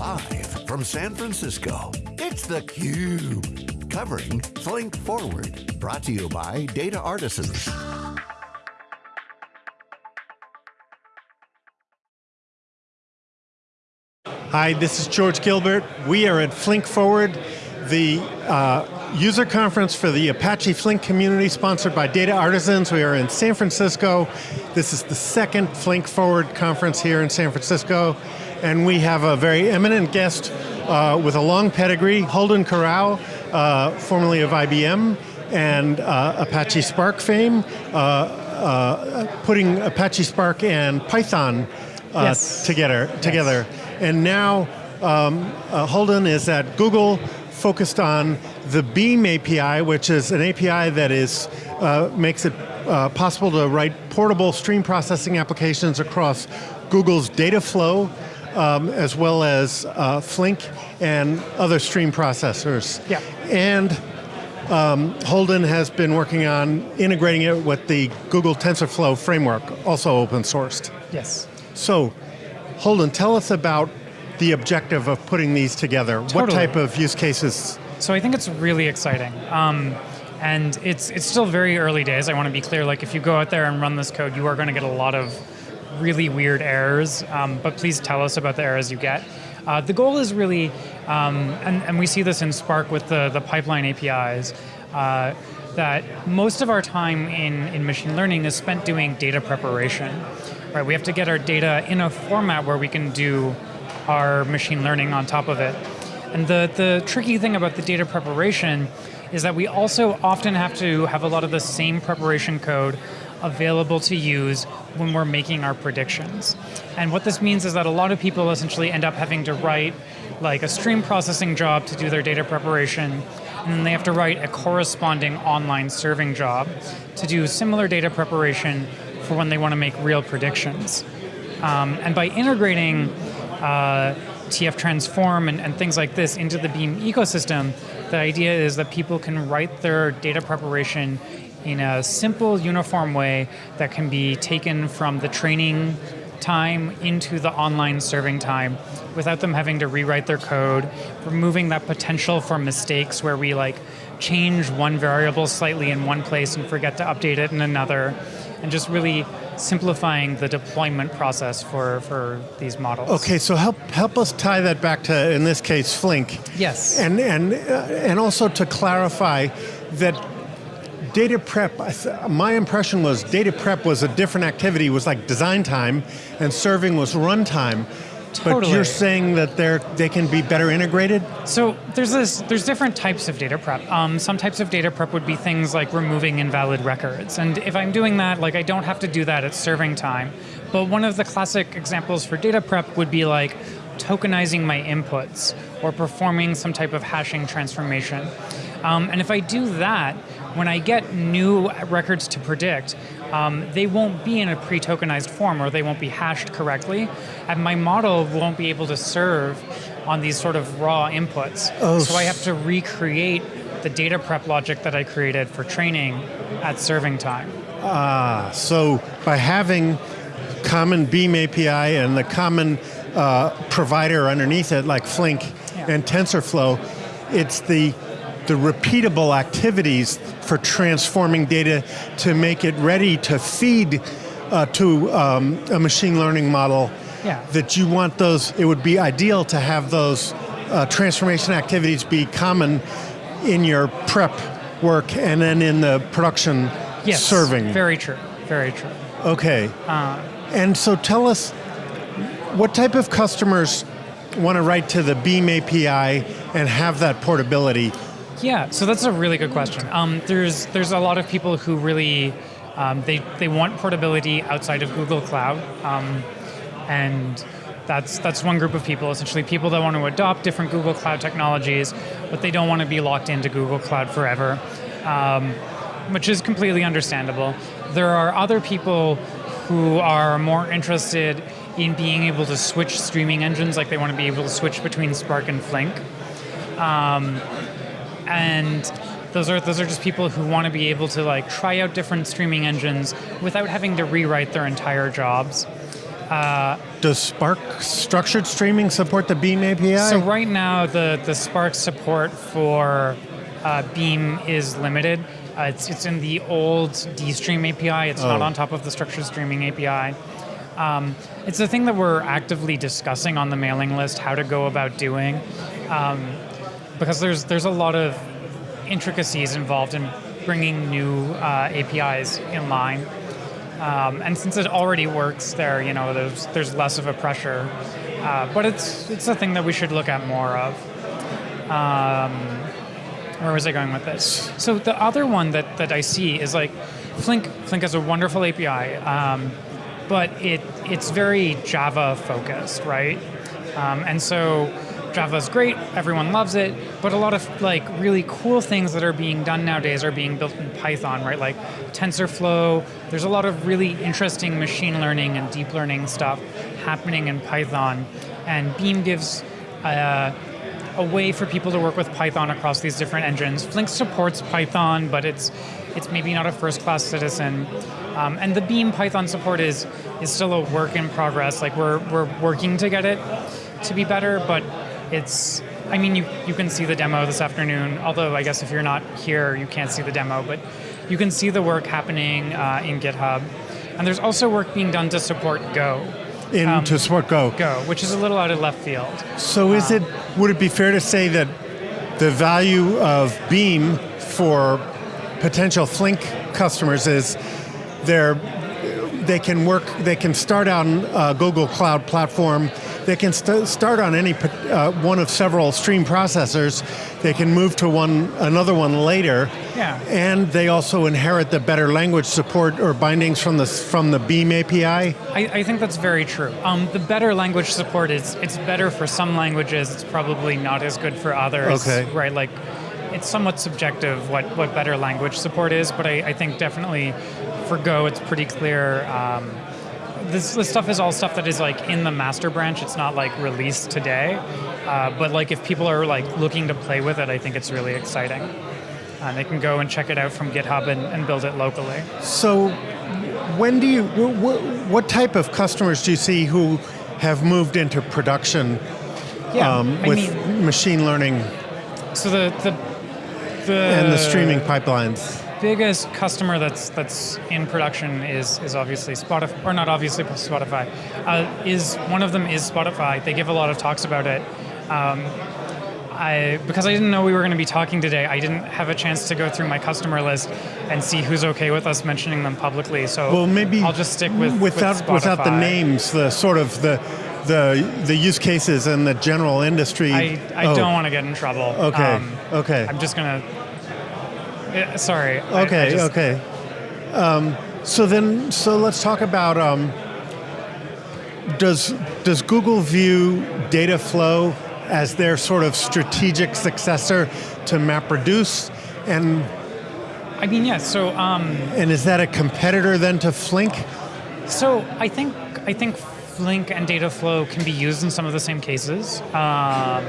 Live from San Francisco, it's theCUBE. Covering Flink Forward. Brought to you by Data Artisans. Hi, this is George Gilbert. We are at Flink Forward, the uh, user conference for the Apache Flink community sponsored by Data Artisans. We are in San Francisco. This is the second Flink Forward conference here in San Francisco. And we have a very eminent guest uh, with a long pedigree, Holden Karau, uh, formerly of IBM, and uh, Apache Spark fame, uh, uh, putting Apache Spark and Python uh, yes. together. Yes. together. And now um, Holden is at Google focused on the Beam API, which is an API that is uh, makes it uh, possible to write portable stream processing applications across Google's Dataflow, um, as well as uh, Flink and other stream processors. Yeah. And um, Holden has been working on integrating it with the Google TensorFlow framework, also open sourced. Yes. So, Holden, tell us about the objective of putting these together. Totally. What type of use cases? So I think it's really exciting. Um, and it's it's still very early days. I want to be clear, like if you go out there and run this code, you are going to get a lot of really weird errors, um, but please tell us about the errors you get. Uh, the goal is really, um, and, and we see this in Spark with the, the pipeline APIs, uh, that most of our time in, in machine learning is spent doing data preparation. Right, we have to get our data in a format where we can do our machine learning on top of it. And the, the tricky thing about the data preparation is that we also often have to have a lot of the same preparation code available to use when we're making our predictions. And what this means is that a lot of people essentially end up having to write like a stream processing job to do their data preparation, and then they have to write a corresponding online serving job to do similar data preparation for when they want to make real predictions. Um, and by integrating uh, TF Transform and, and, things like this into the Beam ecosystem, the idea is that people can write their data preparation in a simple, uniform way that can be taken from the training time into the online serving time without them having to rewrite their code, removing that potential for mistakes where we like change one variable slightly in one place and forget to update it in another, and just really simplifying the deployment process for, for these models. Okay, so help help us tie that back to, in this case, Flink. Yes. And, and, uh, and also to clarify that data prep, my impression was data prep was a different activity, was like design time, and serving was runtime. Totally. But you're saying that they're they can be better integrated? So there's this there's different types of data prep. Um, some types of data prep would be things like removing invalid records. And if I'm doing that, like I don't have to do that at serving time. But one of the classic examples for data prep would be like tokenizing my inputs or performing some type of hashing transformation. Um, and if I do that, when I get new records to predict, um, they won't be in a pre-tokenized form or they won't be hashed correctly, and my model won't be able to serve on these sort of raw inputs. Oh. So I have to recreate the data prep logic that I created for training at serving time. Ah, so by having common Beam API and the common uh, provider underneath it, like Flink yeah. and TensorFlow, it's the the repeatable activities for transforming data to make it ready to feed uh, to um, a machine learning model yeah. that you want those, it would be ideal to have those uh, transformation activities be common in your prep work and then in the production yes, serving. very true, very true. Okay, uh, and so tell us, what type of customers want to write to the Beam API and have that portability? Yeah, so that's a really good question. Um, there's there's a lot of people who really um, they they want portability outside of Google Cloud, um, and that's that's one group of people. Essentially, people that want to adopt different Google Cloud technologies, but they don't want to be locked into Google Cloud forever, um, which is completely understandable. There are other people who are more interested in being able to switch streaming engines, like they want to be able to switch between Spark and Flink. Um, and those are those are just people who want to be able to like try out different streaming engines without having to rewrite their entire jobs. Does Spark structured streaming support the Beam API? So right now, the the Spark support for uh, Beam is limited. Uh, it's it's in the old DStream API. It's not Oh. on top of the structured streaming API. Um, it's a thing that we're actively discussing on the mailing list how to go about doing, um, because there's there's a lot of intricacies involved in bringing new uh, APIs in line. Um, and since it already works there, you know, there's there's less of a pressure. Uh, but it's it's a thing that we should look at more of. Um, where was I going with this? So the other one that, that I see is like Flink. Flink has a wonderful API, um, but it it's very Java focused, right? Um, and so Java's great, everyone loves it, but a lot of like really cool things that are being done nowadays are being built in Python, right? Like TensorFlow. There's a lot of really interesting machine learning and deep learning stuff happening in Python, and Beam gives. Uh, a way for people to work with Python across these different engines. Flink supports Python, but it's it's maybe not a first-class citizen. Um, and the Beam Python support is is still a work in progress. Like we're we're working to get it to be better, but it's. I mean, you you can see the demo this afternoon. Although I guess if you're not here, you can't see the demo, but you can see the work happening uh, in GitHub. And there's also work being done to support Go. in um, to support Go. Go, which is a little out of left field. So is it would it be fair to say that the value of Beam for potential Flink customers is they're they can work they can start on uh, Google Cloud platform they can st- start on any uh, one of several stream processors they can move to one another one later Yeah. and they also inherit the better language support or bindings from the from the Beam API I, I think that's very true. Um, the better language support is it's better for some languages. It's probably not as good for others. Okay. Right. Like it's somewhat subjective what, what better language support is, but I, I think definitely for Go it's pretty clear. Um, this, this stuff is all stuff that is like in the master branch. It's not like released today, uh, but like if people are like looking to play with it, I think it's really exciting. And they can go and check it out from GitHub and, and build it locally. So, when do you? wh- wh- What type of customers do you see who have moved into production Yeah, um, with mean, machine learning so the the the and the streaming pipelines? Biggest customer that's that's in production is is obviously Spotify, or not obviously Spotify. Uh, is one of them is Spotify. They give a lot of talks about it. Um, I because I didn't know we were going to be talking today. I didn't have a chance to go through my customer list and see who's okay with us mentioning them publicly. So Well, maybe I'll just stick with with without without the names, the sort of the the the use cases and the general industry. I, I Oh, don't want to get in trouble. Okay. Um, okay. I'm just gonna. Yeah, sorry. I- I Okay, just- okay. Um, so then, so let's talk about um, does does Google view Dataflow as their sort of strategic successor to MapReduce, and I mean, yeah. So. Um, and is that a competitor then to Flink? So I think I think Flink and Dataflow can be used in some of the same cases, um,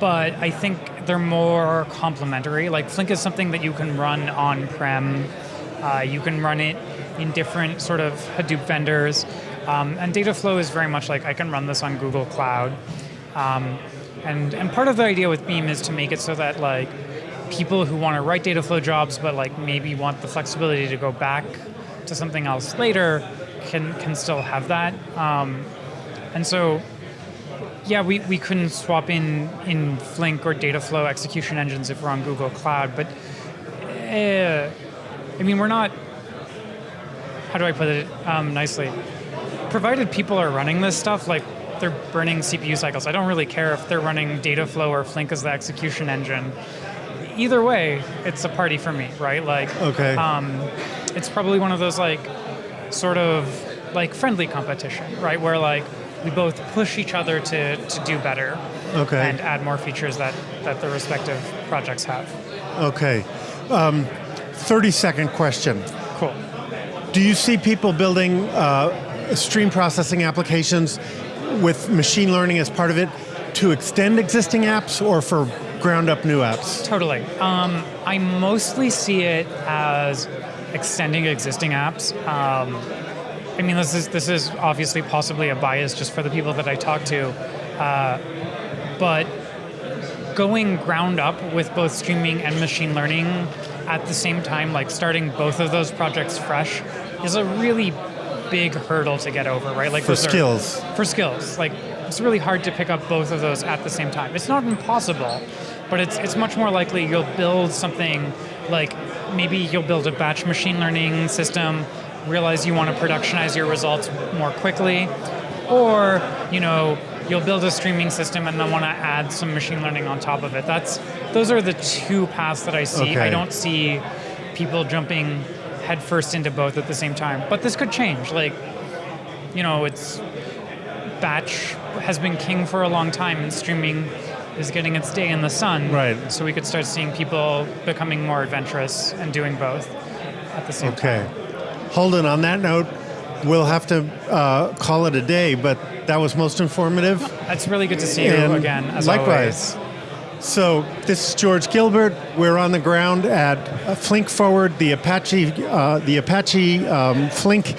but I think they're more complementary. Like Flink is something that you can run on-prem. Uh, you can run it in different sort of Hadoop vendors, um, and Dataflow is very much like I can run this on Google Cloud. Um, and and part of the idea with Beam is to make it so that like people who want to write Dataflow jobs, but like maybe want the flexibility to go back to something else later, can can still have that. Um, and so, yeah, we, we couldn't swap in in Flink or Dataflow execution engines if we're on Google Cloud, but uh, I mean we're not. How do I put it um, nicely? Provided people are running this stuff, like they're burning CPU cycles. I don't really care if they're running Dataflow or Flink as the execution engine. Either way, it's a party for me, right? Like, Okay. um, it's probably one of those like sort of like friendly competition, right? Where like we both push each other to, to do better Okay. and add more features that, that the respective projects have. Okay. Um, Thirty second question. Cool. Do you see people building uh, stream processing applications with machine learning as part of it to extend existing apps or for ground up new apps? Totally. Um, I mostly see it as extending existing apps. Um, I mean, this is this is obviously possibly a bias just for the people that I talk to, uh, but going ground up with both streaming and machine learning at the same time, like starting both of those projects fresh, is a really big hurdle to get over, right? Like For those are- skills. for skills, like it's really hard to pick up both of those at the same time. It's not impossible, but it's it's much more likely you'll build something like maybe you'll build a batch machine learning system, realize you want to productionize your results more quickly, or you know you'll build a streaming system and then want to add some machine learning on top of it. That's those are the two paths that I see. Okay. I don't see people jumping headfirst into both at the same time. But this could change. Like, you know, it's batch has been king for a long time and streaming is getting its day in the sun. Right. So we could start seeing people becoming more adventurous and doing both at the same time. Okay. Holden, on that note, we'll have to uh, call it a day, but that was most informative. It's really good to see you And again, as likewise. always. So this is George Gilbert. We're on the ground at uh, Flink Forward, the Apache, uh, the Apache um, Flink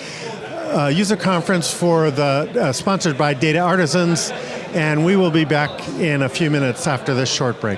uh, user conference for the uh, sponsored by Data Artisans, and we will be back in a few minutes after this short break.